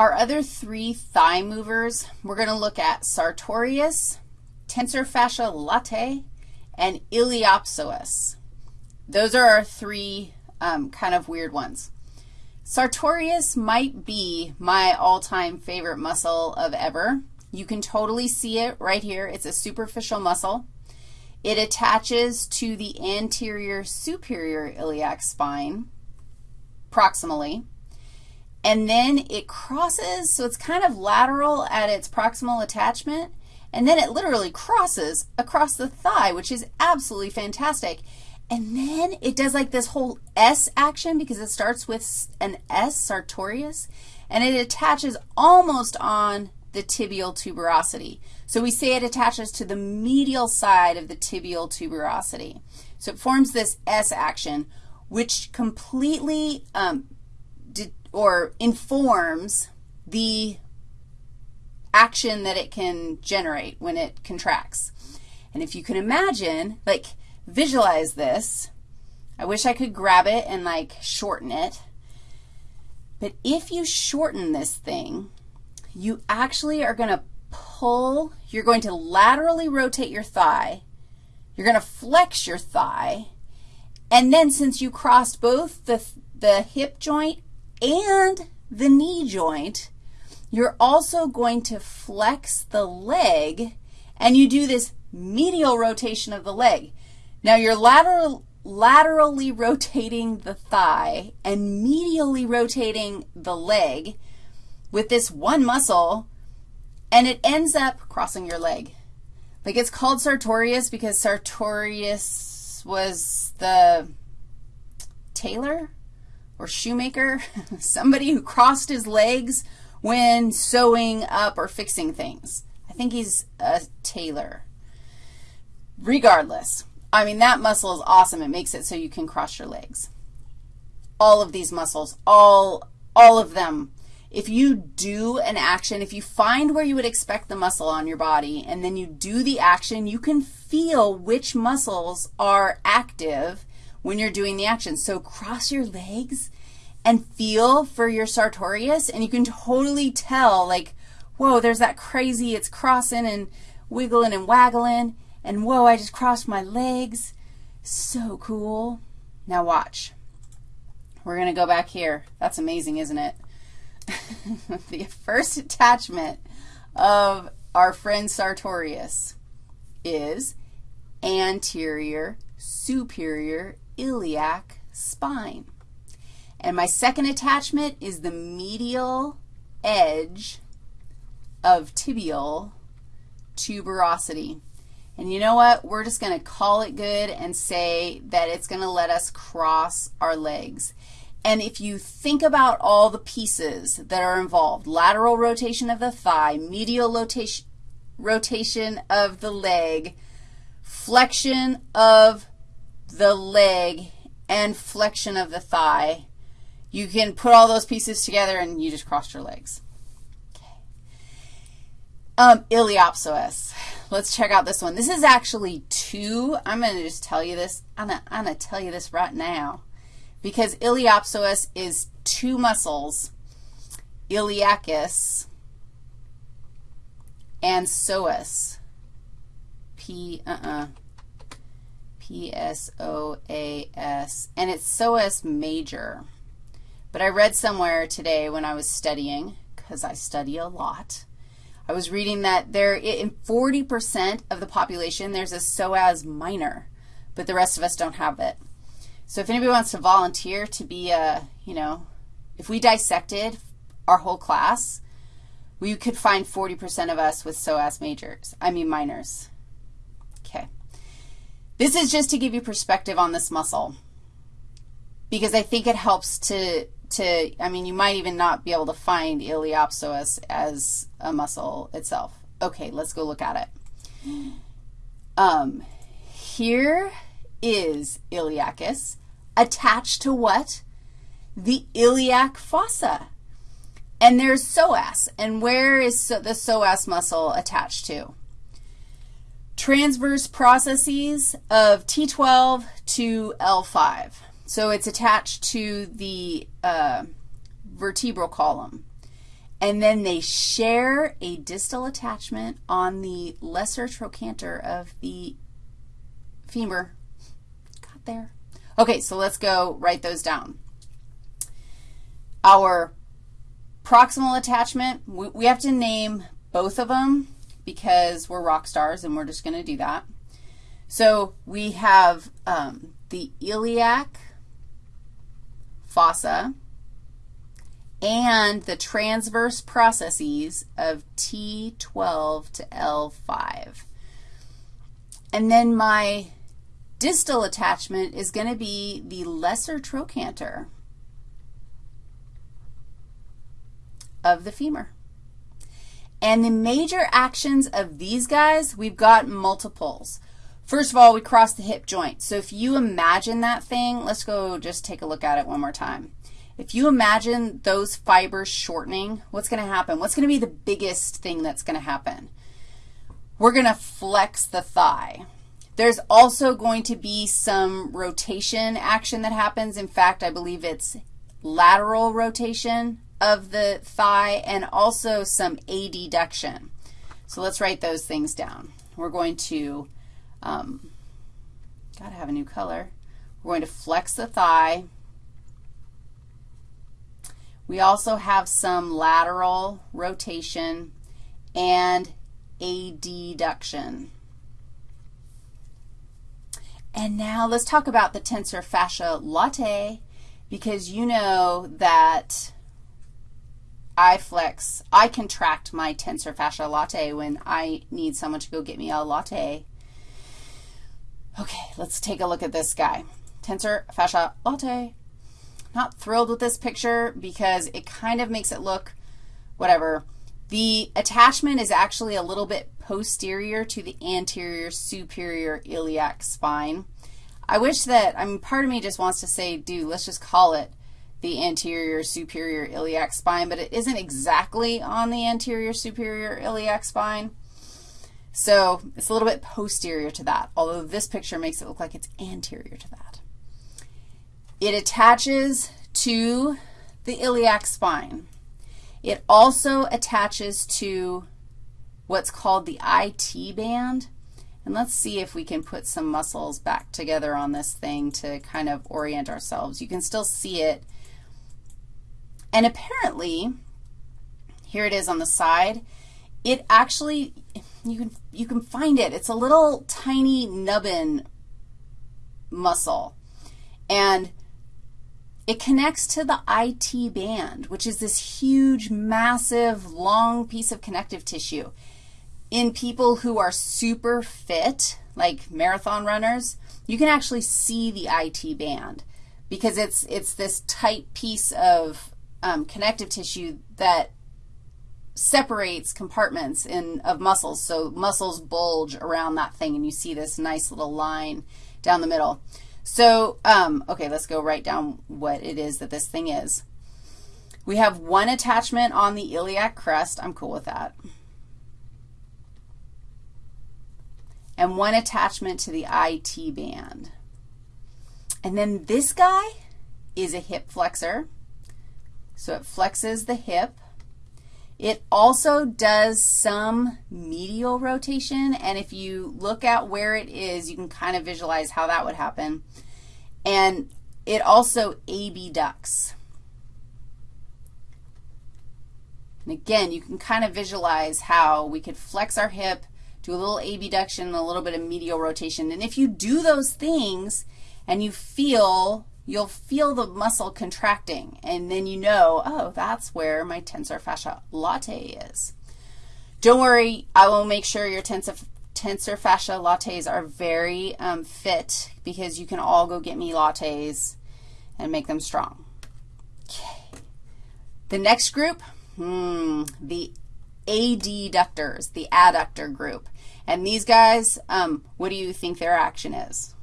Our other three thigh movers, we're going to look at sartorius, tensor fascia latae, and iliopsoas. Those are our three um, kind of weird ones. Sartorius might be my all-time favorite muscle of ever. You can totally see it right here. It's a superficial muscle. It attaches to the anterior superior iliac spine proximally. And then it crosses, so it's kind of lateral at its proximal attachment, and then it literally crosses across the thigh, which is absolutely fantastic. And then it does like this whole S action because it starts with an S, sartorius, and it attaches almost on the tibial tuberosity. So we say it attaches to the medial side of the tibial tuberosity. So it forms this S action, which completely um, or informs the action that it can generate when it contracts. And if you can imagine, like visualize this, I wish I could grab it and like shorten it. But if you shorten this thing, you actually are going to pull, you're going to laterally rotate your thigh, you're going to flex your thigh, and then since you crossed both the, the hip joint and the knee joint, you're also going to flex the leg, and you do this medial rotation of the leg. Now, you're lateral, laterally rotating the thigh and medially rotating the leg with this one muscle, and it ends up crossing your leg. Like it's called sartorius because sartorius was the tailor or shoemaker, somebody who crossed his legs when sewing up or fixing things. I think he's a tailor. Regardless, I mean, that muscle is awesome. It makes it so you can cross your legs. All of these muscles, all, all of them. If you do an action, if you find where you would expect the muscle on your body and then you do the action, you can feel which muscles are active when you're doing the action. So cross your legs and feel for your sartorius, and you can totally tell, like, whoa, there's that crazy, it's crossing and wiggling and waggling, and whoa, I just crossed my legs. So cool. Now watch. We're going to go back here. That's amazing, isn't it? the first attachment of our friend Sartorius is anterior superior iliac spine. And my second attachment is the medial edge of tibial tuberosity. And you know what? We're just going to call it good and say that it's going to let us cross our legs. And if you think about all the pieces that are involved, lateral rotation of the thigh, medial rotation, rotation of the leg, flexion of the leg, and flexion of the thigh, you can put all those pieces together and you just crossed your legs. Okay. Um, iliopsoas. Let's check out this one. This is actually two. I'm going to just tell you this. I'm going to tell you this right now because iliopsoas is two muscles, iliacus and psoas. P, uh-uh. P-S-O-A-S. And it's psoas major. But I read somewhere today when I was studying, because I study a lot, I was reading that there in 40% of the population there's a psoas minor, but the rest of us don't have it. So if anybody wants to volunteer to be a, you know, if we dissected our whole class, we could find 40% of us with psoas majors, I mean minors. Okay. This is just to give you perspective on this muscle because I think it helps to to, I mean, you might even not be able to find iliopsoas as a muscle itself. Okay, let's go look at it. Um, here is iliacus attached to what? The iliac fossa. And there's psoas. And where is the psoas muscle attached to? Transverse processes of T12 to L5. So it's attached to the uh, vertebral column. and then they share a distal attachment on the lesser trochanter of the femur. Got there. Okay, so let's go write those down. Our proximal attachment, we, we have to name both of them because we're rock stars and we're just going to do that. So we have um, the iliac fossa and the transverse processes of T12 to L5. And then my distal attachment is going to be the lesser trochanter of the femur. And the major actions of these guys, we've got multiples. First of all, we cross the hip joint. So if you imagine that thing, let's go just take a look at it one more time. If you imagine those fibers shortening, what's going to happen? What's going to be the biggest thing that's going to happen? We're going to flex the thigh. There's also going to be some rotation action that happens. In fact, I believe it's lateral rotation of the thigh and also some adduction. So let's write those things down. We're going to, um, got to have a new color. We're going to flex the thigh. We also have some lateral rotation and adduction. And now let's talk about the tensor fascia latae because you know that I flex, I contract my tensor fascia latae when I need someone to go get me a latte. Okay, let's take a look at this guy. Tensor fascia latae. Not thrilled with this picture because it kind of makes it look whatever. The attachment is actually a little bit posterior to the anterior superior iliac spine. I wish that, I mean, part of me just wants to say, dude, let's just call it the anterior superior iliac spine, but it isn't exactly on the anterior superior iliac spine. So it's a little bit posterior to that, although this picture makes it look like it's anterior to that. It attaches to the iliac spine. It also attaches to what's called the IT band. And let's see if we can put some muscles back together on this thing to kind of orient ourselves. You can still see it. And apparently, here it is on the side, it actually, you can, you can find it. It's a little tiny nubbin muscle. And it connects to the IT band, which is this huge, massive, long piece of connective tissue. In people who are super fit, like marathon runners, you can actually see the IT band because it's, it's this tight piece of um, connective tissue that separates compartments in, of muscles. So muscles bulge around that thing, and you see this nice little line down the middle. So, um, okay, let's go write down what it is that this thing is. We have one attachment on the iliac crest. I'm cool with that. And one attachment to the IT band. And then this guy is a hip flexor. So it flexes the hip. It also does some medial rotation, and if you look at where it is, you can kind of visualize how that would happen. And it also abducts. And again, you can kind of visualize how we could flex our hip, do a little abduction, and a little bit of medial rotation. And if you do those things and you feel you'll feel the muscle contracting, and then you know, oh, that's where my tensor fascia latae is. Don't worry, I will make sure your tensor, tensor fascia lattes are very um, fit because you can all go get me lattes and make them strong. Okay. The next group, hmm, the adductors, the adductor group. And these guys, um, what do you think their action is?